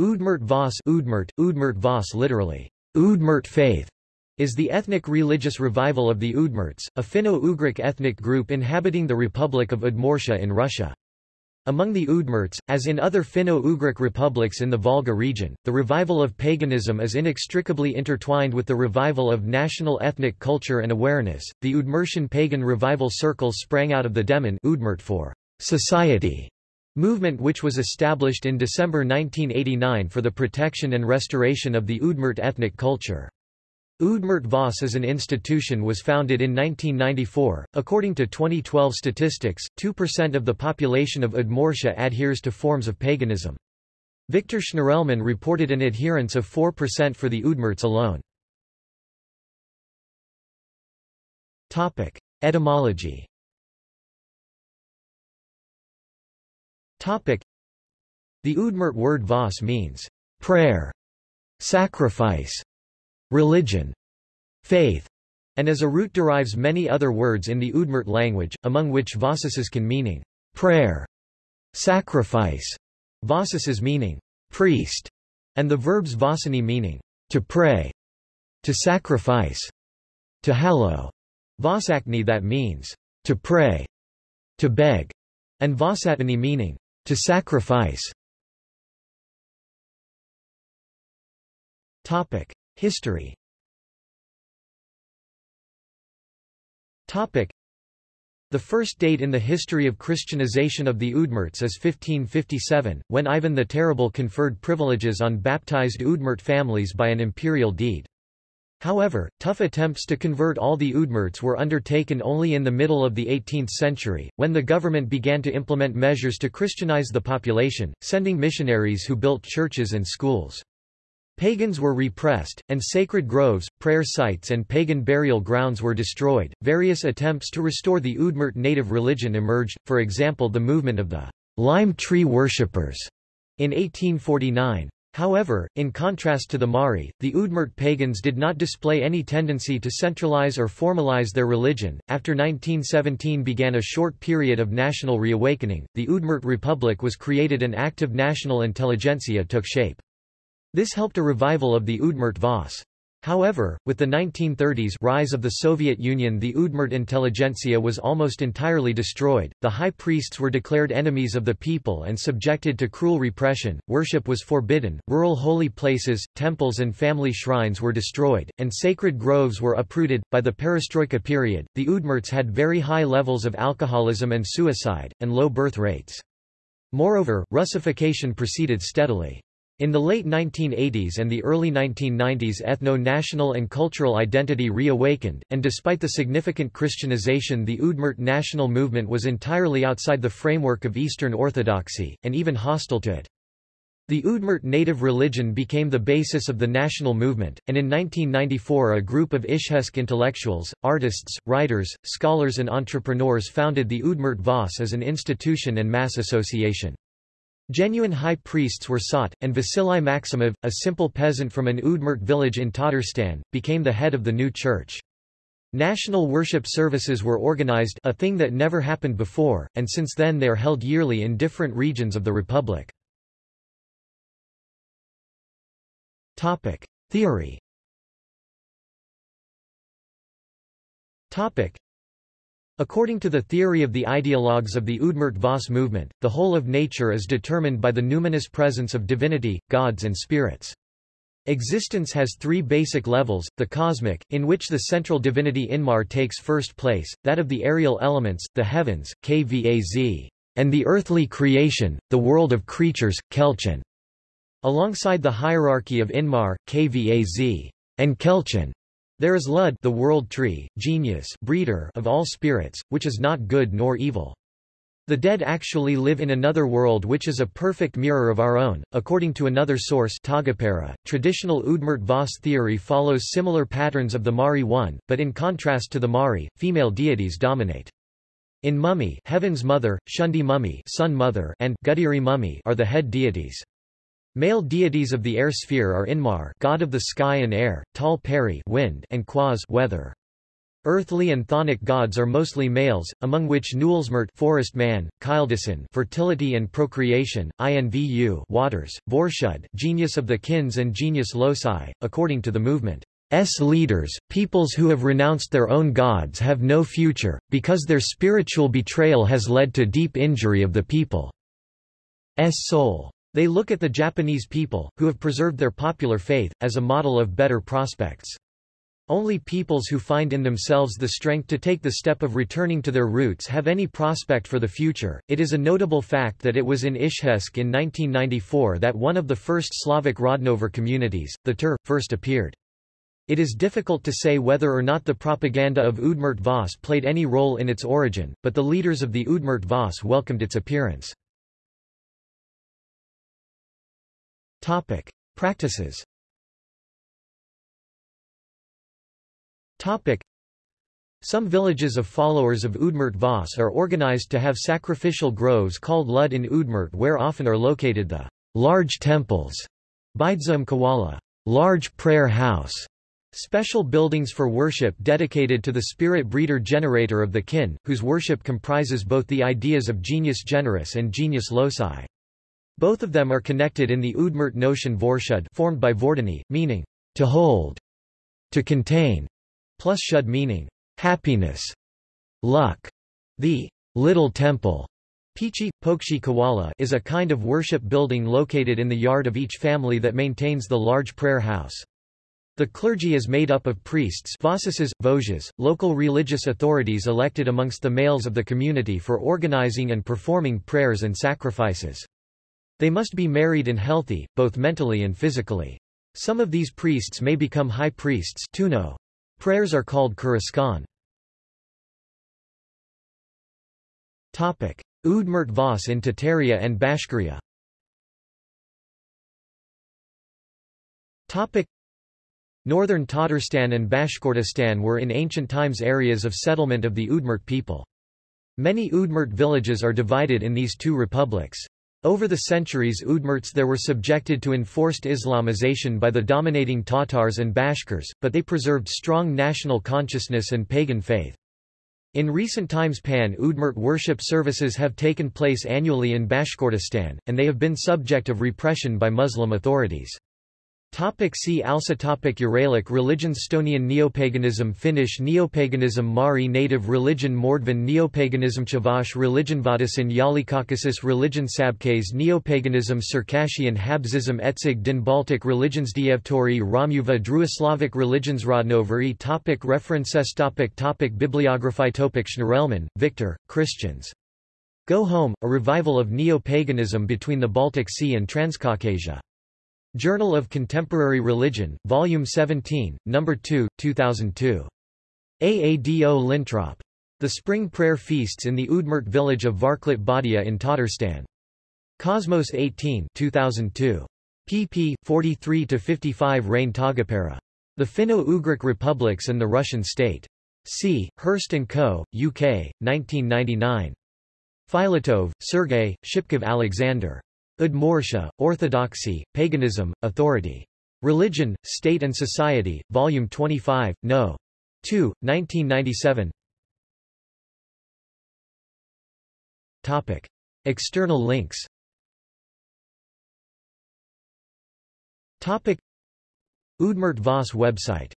Udmurt Voss Udmurt, Udmurt Vas literally, Udmurt faith, is the ethnic religious revival of the Udmurts, a Finno-Ugric ethnic group inhabiting the Republic of Udmurtia in Russia. Among the Udmurts, as in other Finno-Ugric republics in the Volga region, the revival of paganism is inextricably intertwined with the revival of national ethnic culture and awareness. The Udmurtian pagan revival circles sprang out of the Demon Udmurt for society movement which was established in December 1989 for the protection and restoration of the Udmurt ethnic culture. Udmurt Vas as an institution was founded in 1994. According to 2012 statistics, 2% of the population of Udmurtia adheres to forms of paganism. Victor Shnirelman reported an adherence of 4% for the Udmurts alone. Topic: Etymology The Udmurt word vas means prayer, sacrifice, religion, faith, and as a root derives many other words in the Udmurt language, among which vasasis can meaning prayer, sacrifice, vasasis meaning priest, and the verbs vasani meaning to pray, to sacrifice, to hallow, vasakni that means to pray, to beg, and vasatani meaning to sacrifice. History. The first date in the history of Christianization of the Udmurts is 1557, when Ivan the Terrible conferred privileges on baptized Udmurt families by an imperial deed. However, tough attempts to convert all the Udmurts were undertaken only in the middle of the 18th century, when the government began to implement measures to Christianize the population, sending missionaries who built churches and schools. Pagans were repressed, and sacred groves, prayer sites, and pagan burial grounds were destroyed. Various attempts to restore the Udmurt native religion emerged, for example, the movement of the lime tree worshippers in 1849. However, in contrast to the Mari, the Udmurt pagans did not display any tendency to centralize or formalize their religion. After 1917 began a short period of national reawakening, the Udmurt Republic was created and active national intelligentsia took shape. This helped a revival of the Udmurt Vas. However, with the 1930s rise of the Soviet Union the Udmurt intelligentsia was almost entirely destroyed, the high priests were declared enemies of the people and subjected to cruel repression, worship was forbidden, rural holy places, temples and family shrines were destroyed, and sacred groves were uprooted. By the perestroika period, the Udmurts had very high levels of alcoholism and suicide, and low birth rates. Moreover, Russification proceeded steadily. In the late 1980s and the early 1990s ethno-national and cultural identity reawakened, and despite the significant Christianization the Udmurt national movement was entirely outside the framework of Eastern Orthodoxy, and even hostile to it. The Udmurt native religion became the basis of the national movement, and in 1994 a group of Izhevsk intellectuals, artists, writers, scholars and entrepreneurs founded the Udmurt Vas as an institution and mass association. Genuine high priests were sought, and Vasily Maximov, a simple peasant from an Udmurt village in Tatarstan, became the head of the new church. National worship services were organized a thing that never happened before, and since then they are held yearly in different regions of the republic. Topic. Theory According to the theory of the ideologues of the Udmurt Vas movement, the whole of nature is determined by the numinous presence of divinity, gods and spirits. Existence has three basic levels, the cosmic, in which the central divinity Inmar takes first place, that of the aerial elements, the heavens, Kvaz, and the earthly creation, the world of creatures, kelchen. Alongside the hierarchy of Inmar, Kvaz, and Kelchin, there is Lud the world tree, genius breeder of all spirits, which is not good nor evil. The dead actually live in another world which is a perfect mirror of our own. According to another source Taagepera, traditional Udmurt Vas theory follows similar patterns of the Mari one, but in contrast to the Mari, female deities dominate. In Mummy Heaven's Mother, Shundi Mummy Sun Mother and Gudiri Mummy are the head deities. Male deities of the air sphere are Inmar god of the sky and air, Tal Peri wind and Quaz weather. Earthly and Chthonic gods are mostly males, among which Nullsmert forest man, Kildison fertility and procreation, Invu waters, Vorshud genius of the Kins and genius loci, according to the movement. S leaders, peoples who have renounced their own gods have no future, because their spiritual betrayal has led to deep injury of the people's soul. They look at the Japanese people, who have preserved their popular faith, as a model of better prospects. Only peoples who find in themselves the strength to take the step of returning to their roots have any prospect for the future. It is a notable fact that it was in Izhevsk in 1994 that one of the first Slavic Rodnover communities, the Tur, first appeared. It is difficult to say whether or not the propaganda of Udmurt Vas played any role in its origin, but the leaders of the Udmurt Vas welcomed its appearance. Topic. Practices Topic. Some villages of followers of Udmurt Vas are organized to have sacrificial groves called Lud in Udmurt where often are located the large temples, Baidzum Kawala, large prayer house, Special buildings for worship dedicated to the spirit breeder generator of the kin, whose worship comprises both the ideas of genius generis and genius loci. Both of them are connected in the Udmurt notion vorshud formed by vordani, meaning to hold, to contain, plus shud meaning happiness, luck. The little temple Pichi, Pokshi Kawala is a kind of worship building located in the yard of each family that maintains the large prayer house. The clergy is made up of priests vojas, local religious authorities elected amongst the males of the community for organizing and performing prayers and sacrifices. They must be married and healthy, both mentally and physically. Some of these priests may become high priests tuno. Prayers are called kuraskan. Udmurt Vas in Tataria and Bashkiria Northern Tatarstan and Bashkortostan were in ancient times areas of settlement of the Udmurt people. Many Udmurt villages are divided in these two republics. Over the centuries Udmurts there were subjected to enforced Islamization by the dominating Tatars and Bashkirs, but they preserved strong national consciousness and pagan faith. In recent times Pan-Udmurt worship services have taken place annually in Bashkortostan, and they have been subject of repression by Muslim authorities. Topic see also topic Uralic religions Estonian Neopaganism Finnish Neopaganism Mari native religion Mordvin Neopaganism Chavash religion Vadasin Yalikaukasus religion Sabkase Neopaganism Circassian Habsism Etzig Din Baltic religions Dievtori Romuva Druislavic religions Rodnoveri topic References topic topic Bibliography topic Shnirelman, Victor, Christians. Go Home, a revival of neo-paganism between the Baltic Sea and Transcaucasia. Journal of Contemporary Religion, Volume 17, No. 2, 2002. Aado Lintrop. The Spring Prayer Feasts in the Udmurt village of Varklit Badia in Tatarstan. Cosmos 18 2002. pp. 43-55 Rein Taagepera. The Finno-Ugric Republics and the Russian State. C. Hurst & Co., UK, 1999. Filatov, Sergei, Shipkov Alexander. Udmurtia, Orthodoxy, Paganism, Authority. Religion, State and Society, Volume 25, No. 2, 1997 Topic. External links Topic. Udmurt Vas website